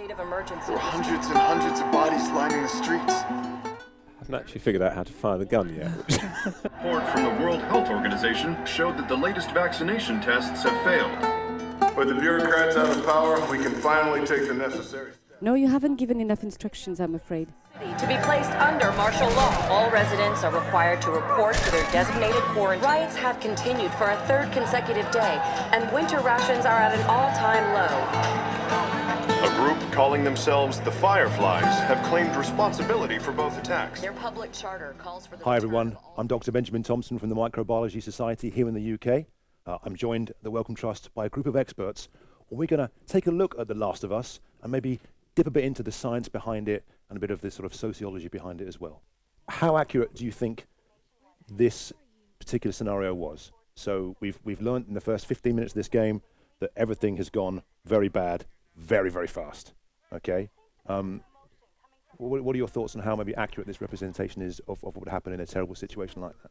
state of emergency. Hundreds and hundreds of bodies lining the streets. I haven't actually figured out how to fire the gun yet. report from the World Health Organization showed that the latest vaccination tests have failed. With the bureaucrats out of power, we can finally take the necessary steps. No, you haven't given enough instructions, I'm afraid. To be placed under martial law, all residents are required to report to their designated quarantine. Riots have continued for a third consecutive day, and winter rations are at an all-time low. A group calling themselves the Fireflies have claimed responsibility for both attacks. Their public charter calls for the Hi everyone, I'm Dr. Benjamin Thompson from the Microbiology Society here in the UK. Uh, I'm joined at the Wellcome Trust by a group of experts. And we're going to take a look at The Last of Us and maybe dip a bit into the science behind it and a bit of the sort of sociology behind it as well. How accurate do you think this particular scenario was? So we've we've learned in the first 15 minutes of this game that everything has gone very bad, very very fast. Okay. Um, what, what are your thoughts on how maybe accurate this representation is of, of what would happen in a terrible situation like that?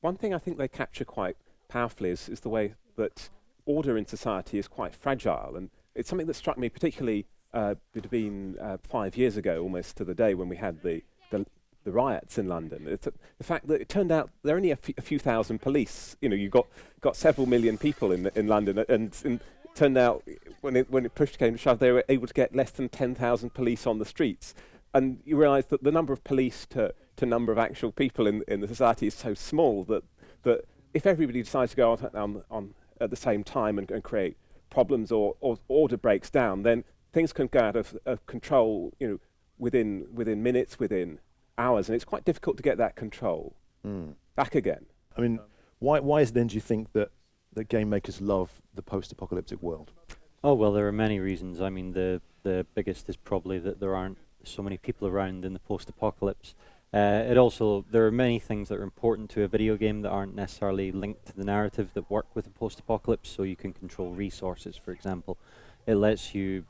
One thing I think they capture quite powerfully is, is the way that order in society is quite fragile. And it's something that struck me particularly, uh, it had been uh, five years ago, almost to the day when we had the, the, the riots in London. It's, the fact that it turned out there are only a, few thousand police. You know, you got, got several million people in, in London, and, and turned out when it, when it pushed came to shove, they were able to get less than 10,000 police on the streets. And you realise that the number of police to, to number of actual people in, in the society is so small that, that if everybody decides to go on, on, on at the same time and, and create problems or, or order breaks down, then things can go out of, of control, you know, within within minutes, within hours, and it's quite difficult to get that control hmm. back again. I mean, why, why is it then do you think that, that game makers love the post-apocalyptic world? Oh well, there are many reasons. I mean, the the biggest is probably that there aren't so many people around in the post-apocalypse. Uh, it also there are many things that are important to a video game that aren't necessarily linked to the narrative that work with the post-apocalypse. So you can control resources, for example. It lets you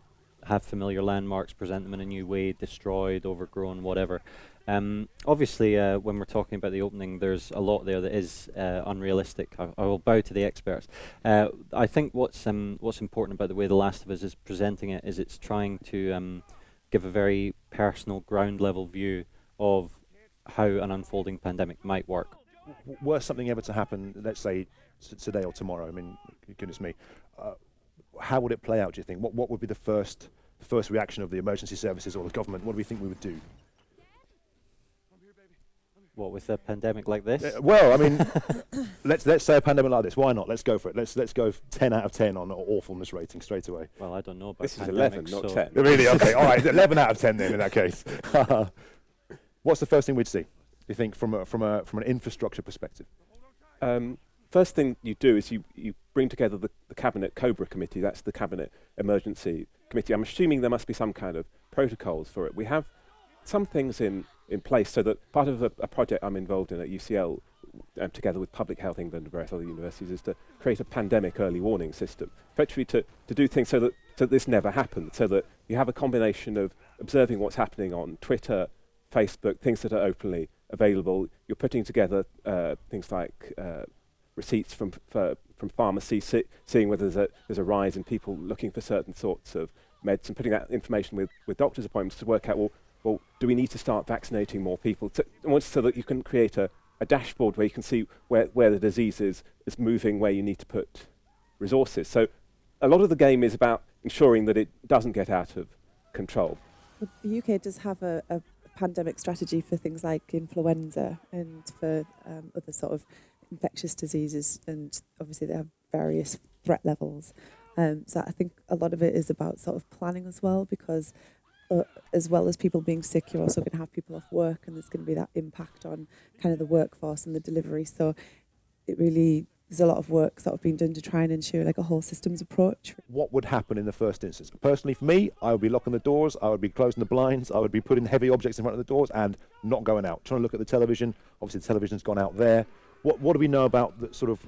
have familiar landmarks, present them in a new way, destroyed, overgrown, whatever. Um, obviously, uh, when we're talking about the opening, there's a lot there that is uh, unrealistic. I, I will bow to the experts. Uh, I think what's um, what's important about the way The Last of Us is presenting it is it's trying to um, give a very personal, ground level view of how an unfolding pandemic might work. W- were something ever to happen, let's say today or tomorrow, I mean, goodness me, uh, how would it play out, do you think? What, what would be the first, first reaction of the emergency services or the government? What do we think we would do? What with a pandemic like this? Uh, well, I mean, let's let's say a pandemic like this. Why not? Let's go for it. Let's let's go 10 out of 10 on awfulness rating straight away. well, I don't know about This is pandemics, 11, not so 10. Really? Okay. All right. 11 out of 10 then in that case. What's the first thing we'd see? Do you think from a, from a from an infrastructure perspective? Um, first thing you do is you, you bring together the, the Cabinet Cobra Committee, that's the Cabinet Emergency Committee. I'm assuming there must be some kind of protocols for it. We have some things in, in place so that part of a, a project I'm involved in at UCL, um, together with Public Health England and various other universities, is to create a pandemic early warning system, effectively to, to do things so that, so that this never happens, so that you have a combination of observing what's happening on Twitter, Facebook, things that are openly available. You're putting together uh, things like uh, receipts from from pharmacies, see, seeing whether there's a, there's a rise in people looking for certain sorts of meds, and putting that information with, with doctors' appointments to work out, well, well, do we need to start vaccinating more people? To, so that you can create a, a dashboard where you can see where, where the disease is, is moving, where you need to put resources. So a lot of the game is about ensuring that it doesn't get out of control. The UK does have a, a pandemic strategy for things like influenza and for um, other sort of infectious diseases, and obviously they have various threat levels. Um, so I think a lot of it is about sort of planning as well, because uh, as well as people being sick, you're also going to have people off work, and there's going to be that impact on kind of the workforce and the delivery. So it really there's a lot of work sort of being done to try and ensure like a whole systems approach. What would happen in the first instance? Personally, for me, I would be locking the doors, I would be closing the blinds, I would be putting heavy objects in front of the doors and not going out. Trying to look at the television. Obviously, the television's gone out there. What What do we know about the sort of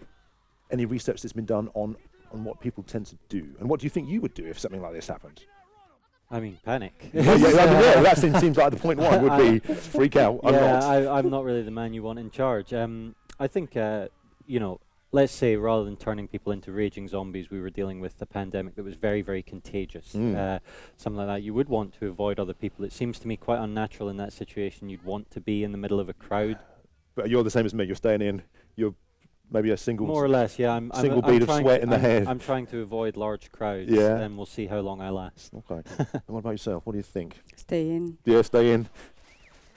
any research that's been done on on what people tend to do? And what do you think you would do if something like this happened? I mean, panic. yeah, yeah, I mean, yeah, that seems, seems like the point one would be freak out. I'm yeah, not. I, I'm not really the man you want in charge. Um, I think, uh, you know, let's say rather than turning people into raging zombies, we were dealing with a pandemic that was very, very contagious, Mm. uh, something like that. You would want to avoid other people. It seems to me quite unnatural in that situation. You'd want to be in the middle of a crowd, But you're the same as me. You're staying in. You're maybe a single. more or less. Yeah, I'm I'm- single I'm bead of trying sweat to- in the I'm, head. I'm trying to avoid large crowds, Yeah. and we'll see how long I last. Okay. and what about yourself? What do you think? Stay in. Yeah, stay in.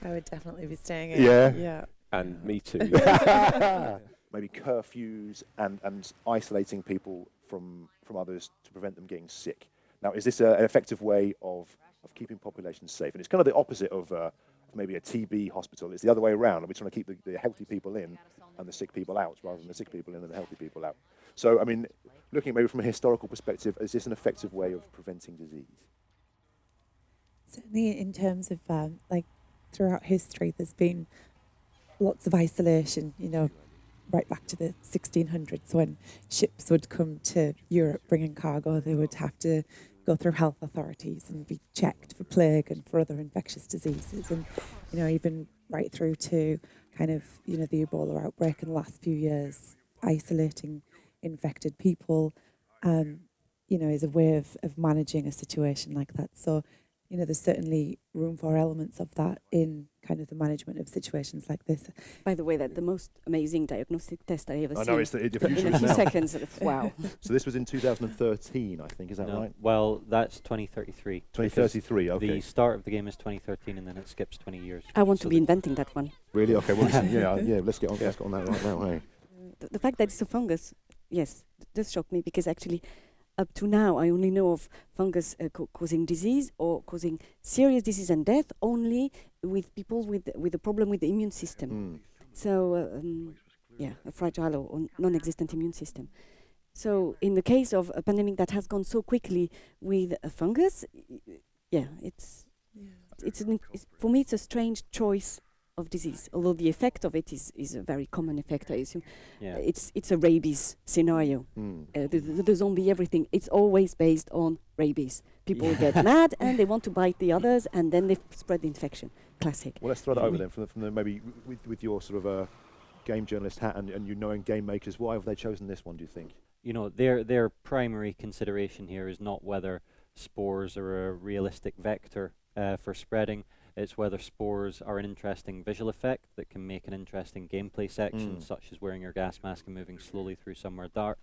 I would definitely be staying in. Yeah. Yeah. And me too. maybe curfews and, and isolating people from, from others to prevent them getting sick. Now, is this a, an effective way of, of keeping populations safe? And it's kind of the opposite of uh, maybe a TB hospital. It's the other way around. We're trying to keep the, the healthy people in and the sick people out, rather than the sick people in and the healthy people out. So, I mean, looking maybe from a historical perspective, is this an effective way of preventing disease? Certainly, in terms of um, like throughout history, there's been lots of isolation. You know, right back to the 1600s when ships would come to Europe bringing cargo, they would have to go through health authorities and be checked for plague and for other infectious diseases, and you know, even right through to kind of you know the Ebola outbreak in the last few years, isolating infected people. Um, you know, is a way of, of managing a situation like that. So, you know, there's certainly room for elements of that in kind of the management of situations like this. By the way, that the most amazing diagnostic test I ever I seen. know it's the, the in a few now. seconds. wow. So this was in 2013, I think. Is that No, right? Well, that's 2033. 2033. Okay. The start of the game is 2013, and then it skips 20 years. I want So to be inventing that one. Really? Okay. Well, listen, yeah, yeah. Let's get on. Let's get on that right now. Hey. The, the fact that it's a fungus, yes, does shock me because actually, up to now, I only know of fungus uh, ca- causing disease or causing serious disease and death only with people with with a problem with the immune system. Mm. So, uh, um, yeah, a fragile or, or non-existent immune system. So, in the case of a pandemic that has gone so quickly with a fungus, y- y- yeah, it's it's, an, it's for me it's a strange choice of disease. Although the effect of it is, is a very common effect, I assume. Yeah. It's it's a rabies scenario. Mm. Uh, the, the, the zombie everything. It's always based on rabies. People get mad and they want to bite the others, and then they f- spread the infection. Classic. Well, let's throw that over then from the, from the maybe with, with your sort of uh, game journalist hat and, and you knowing game makers. Why have they chosen this one? Do you think? you know, their their primary consideration here is not whether spores are a realistic vector uh, for spreading. It's whether spores are an interesting visual effect that can make an interesting gameplay section, Mm. such as wearing your gas mask and moving slowly through somewhere dark.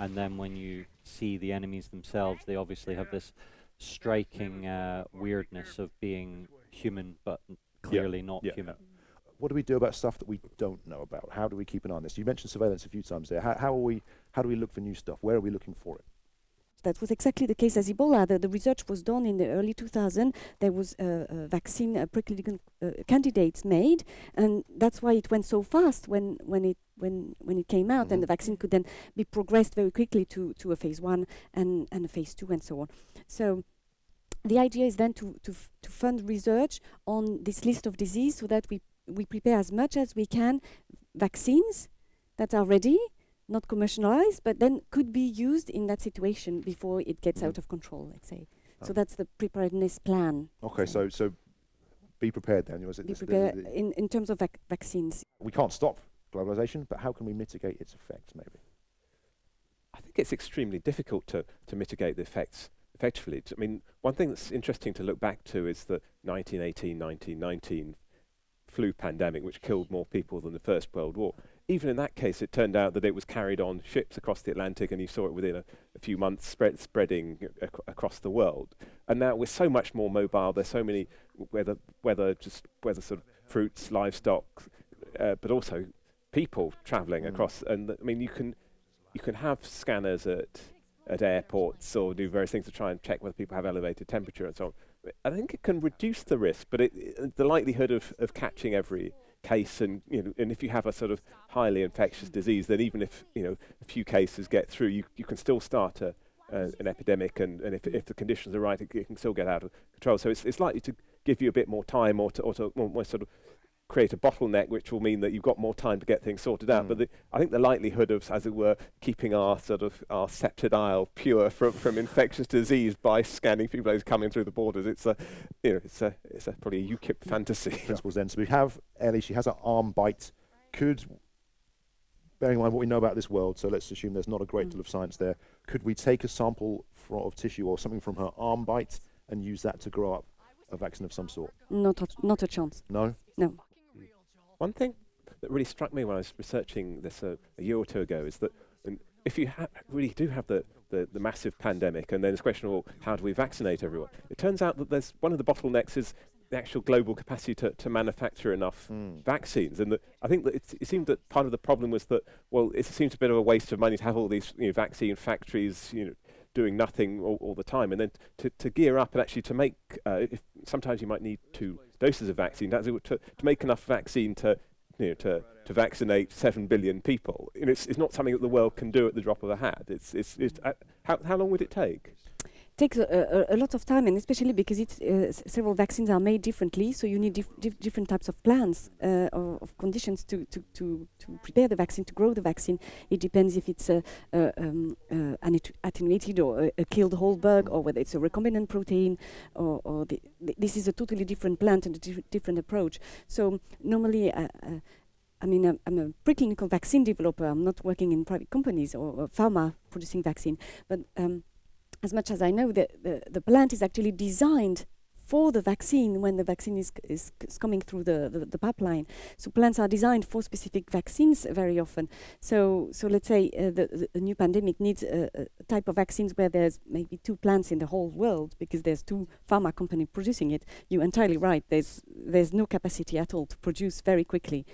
And then when you see the enemies themselves, they obviously have this striking uh, weirdness of being human, but clearly not yeah. human. What do we do about stuff that we don't know about? How do we keep an eye on this? You mentioned surveillance a few times there. How, how are we? How do we look for new stuff? Where are we looking for it? That was exactly the case as Ebola. The, the research was done in the early 2000. There was a, a vaccine, a preclinical uh, candidates made, and that's why it went so fast when, when it when when it came out. Mhm. And the vaccine could then be progressed very quickly to, to a phase one and, and a phase two and so on. So the idea is then to to, to fund research on this list of disease so that we we prepare as much as we can vaccines that are ready not commercialized, but then could be used in that situation before it gets Mhm. out of control, let's say. Oh. So that's the preparedness plan. Okay, so so be prepared then. Was it Be this- the- prepared the- in, in terms of vac- vaccines. we can't stop globalization, but how can we mitigate its effects? Maybe. I think it's extremely difficult to, to mitigate the effects effectively. I mean, one thing that's interesting to look back to is the 1918 1919 flu pandemic, which killed more people than the First World War. Even in that case, it turned out that it was carried on ships across the Atlantic, and you saw it within a, a few months spread, spreading ac- across the world. And now we're so much more mobile. There's so many, whether whether just whether sort of fruits, livestock, uh, but also people travelling Mm. across. And I mean, you can you can have scanners at at airports or do various things to try and check whether people have elevated temperature and so on. I think it can reduce the risk, but it, it- the likelihood of, of catching every case and you know, and if you have a sort of highly infectious disease, then even if you know a few cases get through, you, you can still start a, uh, an epidemic, and, and if, if the conditions are right, it, it can still get out of control. So it's, it's likely to give you a bit more time, or to, or to more, more sort of create a bottleneck, which will mean that you've got more time to get things sorted out. But Mm. the, I think the likelihood of, as it were, keeping our sort of our sceptred isle pure from, from infectious disease by scanning people who's coming through the borders, it's a, you know, it's a, it's a probably a UKIP fantasy. principles then. So we have Ellie, she has an arm bite. Could bearing in mind what we know about this world, so let's assume there's not a great Mm. deal of science there. Could we take a sample fro- of tissue or something from her arm bite and use that to grow up a vaccine of some sort? Not a, not a chance. No. No. One thing that really struck me when I was researching this uh, a year or two ago is that um, if you ha- really do have the, the, the massive pandemic, and then a question of well, how do we vaccinate everyone? It turns out that there's one of the bottlenecks is the actual global capacity to, to manufacture enough Mm. vaccines. And that I think that it, it seemed that part of the problem was that well, it seems a bit of a waste of money to have all these you know, vaccine factories, you know, doing nothing all, all the time, and then to, to gear up and actually to make. Uh, if sometimes you might need two doses of vaccine. That's to, to make enough vaccine to you know, to, to vaccinate seven billion people. Know, it's, it's not something that the world can do at the drop of a hat. It's, it's, it's uh, how, how long would it take? Takes a, a, a lot of time, and especially because it's uh, several vaccines are made differently, so you need dif- dif- different types of plans uh, of, of conditions to, to, to, to prepare the vaccine, to grow the vaccine. It depends if it's um, an attenuated or a, killed whole bug, or whether it's a recombinant protein, or, or the, th- this is a totally different plant and a dif- different approach. So normally. Uh, uh, I mean, I'm, I'm a preclinical vaccine developer. I'm not working in private companies or, or pharma producing vaccine, but um, as much as I know, the, the, the plant is actually designed for the vaccine when the vaccine is, is, is coming through the, the, the pipeline. So plants are designed for specific vaccines very often. So, so let's say uh, the, the, new pandemic needs a, a type of vaccines where there's maybe two plants in the whole world because there's two pharma companies producing it. You're entirely right. There's, there's no capacity at all to produce very quickly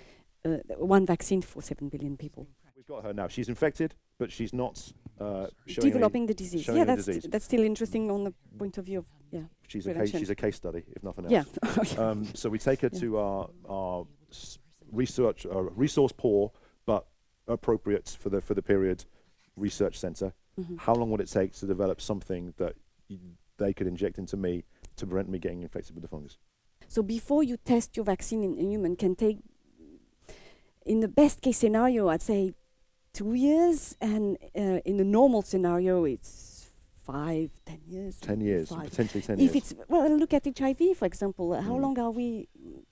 uh, one vaccine for 7 billion people. We've got her now. She's infected, but she's not uh, showing any- Developing the disease. Yeah, that's, disease. that's still interesting on the point of view of, yeah. She's a case, she's a case study, if nothing else. Yeah. um, so we take her Yeah. to our, our research, uh, resource poor but appropriate for the for the period research center. Mhm. How long would it take to develop something that y- they could inject into me to prevent me getting infected with the fungus? So before you test your vaccine in, in human can take, in the best case scenario, I'd say two years, and uh, in the normal scenario, it's five, ten years. Ten years, Five. potentially ten If years. it's well, look at HIV for example. Uh, How Mm. long are we?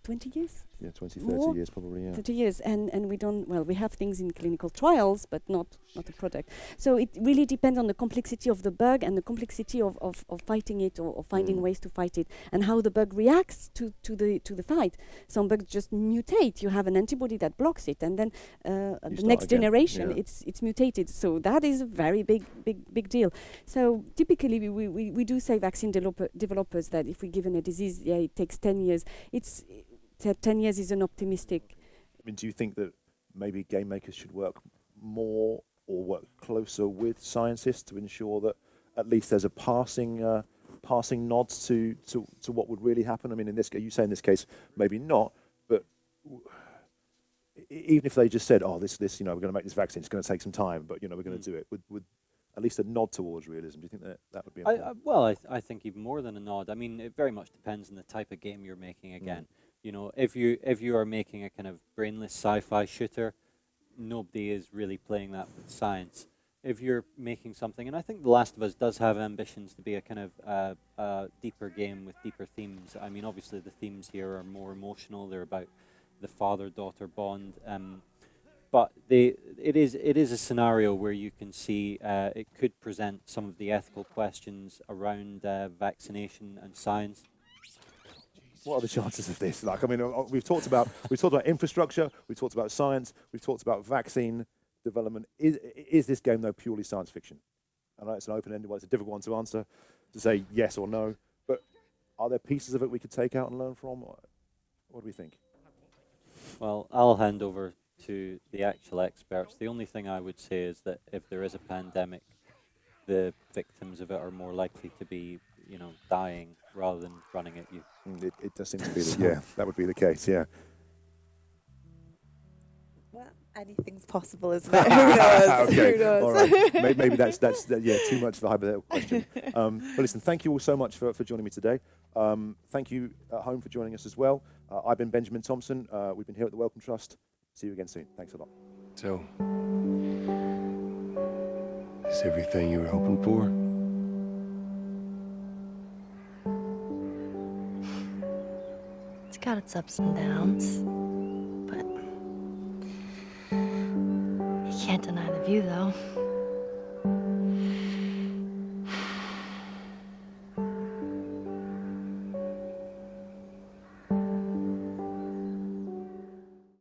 Twenty years, Yeah, 20, 30 more? years probably. Yeah. thirty years, and and we don't. Well, we have things in clinical trials, but not not a product. So it really depends on the complexity of the bug and the complexity of, of, of fighting it or, or finding Mm. ways to fight it, and how the bug reacts to, to the to the fight. Some bugs just mutate. You have an antibody that blocks it, and then uh, the next again, generation, yeah. it's it's mutated. So that is a very big big big deal. So typically, we, we, we, we do say vaccine developer, developers that if we're given a disease, yeah, it takes ten years. It's t- ten years is an optimistic. I mean, do you think that maybe game makers should work more or work closer with scientists to ensure that at least there's a passing uh, passing nod to, to, to what would really happen? I mean, in this case, you say in this case, maybe not, but w- even if they just said, "Oh, this this you know, we're going to make this vaccine. It's going to take some time, but you know, we're going to mm. do it," would would at least a nod towards realism. Do you think that that would be? I, important? I, uh, well, I, th- I think even more than a nod. I mean, it very much depends on the type of game you're making. Mm. Again, you know, if you if you are making a kind of brainless sci-fi shooter, nobody is really playing that with science. If you're making something, and I think The Last of Us does have ambitions to be a kind of uh, uh, deeper game with deeper themes. I mean, obviously the themes here are more emotional. They're about the father-daughter bond. Um, but they, it is it is a scenario where you can see uh, it could present some of the ethical questions around uh, vaccination and science. What are the chances of this? Like, I mean, uh, we've talked about we've talked about infrastructure, we've talked about science, we've talked about vaccine development. Is is this game though purely science fiction? I know it's an open-ended one; it's a difficult one to answer, to say yes or no. But are there pieces of it we could take out and learn from? What do we think? Well, I'll hand over to the actual experts. The only thing I would say is that if there is a pandemic, the victims of it are more likely to be, you know, dying rather than running at you. Mm, It, it does seem to be the, yeah, that would be the case. Yeah. Well, anything's possible, isn't it? Who knows? okay. Who knows? All right. Maybe, maybe that's that's that, yeah too much of a hypothetical question. Um, but listen, thank you all so much for, for joining me today. Um, thank you at home for joining us as well. Uh, I've been Benjamin Thompson. Uh, we've been here at the Wellcome Trust. See you again soon. Thanks a lot. So, is everything you were hoping for? its ups and downs, but you can't deny the view though.